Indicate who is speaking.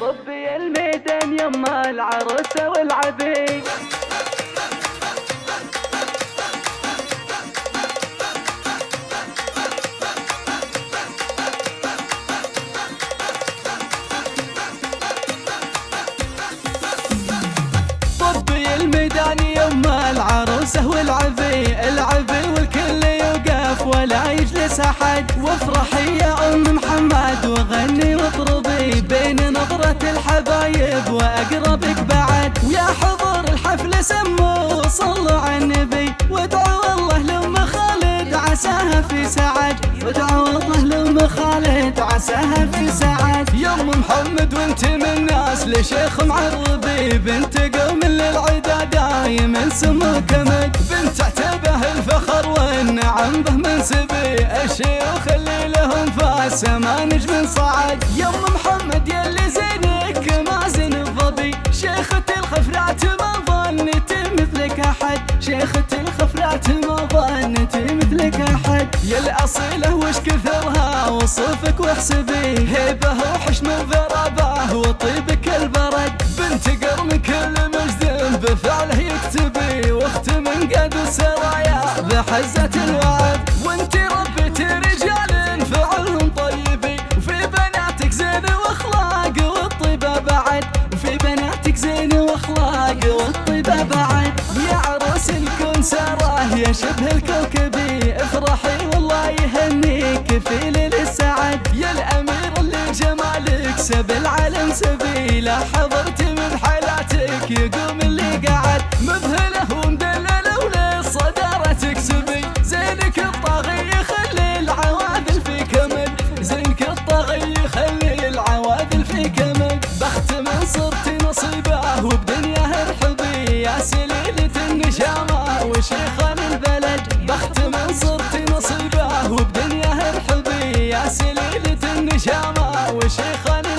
Speaker 1: طبي الميدان يما العروسة والعبيد. طبي الميدان يما العروسة والعبي أحد وافرحي يا أم محمد وغني واطربي بين نظرة الحبايب وأقربك بعد. ويا حضور الحفل سموا وصلوا على النبي وادعوا الله لأم خالد عساها في سعد. وادعوا الله لأم خالد عساها في سعد. يا أم محمد وانت من الناس لشيخ معربي بنت قوم للعدا دايما سمو كمد بنت عتبة الفخر والنعم به منسبي الشيوخ اللي لهم فاس ما نجم صعد يا ام محمد يلي زينك ما زين الظبي. شيخة الخفرات ما ظنت مثلك أحد. شيخة الخفرات ما ظنت مثلك أحد. يا الأصيلة وش كثرها وصفك واحسبي. هيبة وحشم وذرابه وطيبك البرد. بنت قرن كل مجد بفعله يكتبي. واخت من قد السرايا بحزة الوعد. يا شبه الكوكبي افرحي والله يهنيك. في ليل السعد يا الأمير اللي جمالك سب العالم سبيله حضرت من حالاتك يقوم اللي قعد مذهله ومدلله وللصدارة تكسبي زينك الطاغي يخلي العواذل في كمد زينك الطاغي يخلي العواذل في كمد بخت من صرت نصيبه وبدنياه ارحبي يا سليلة صرت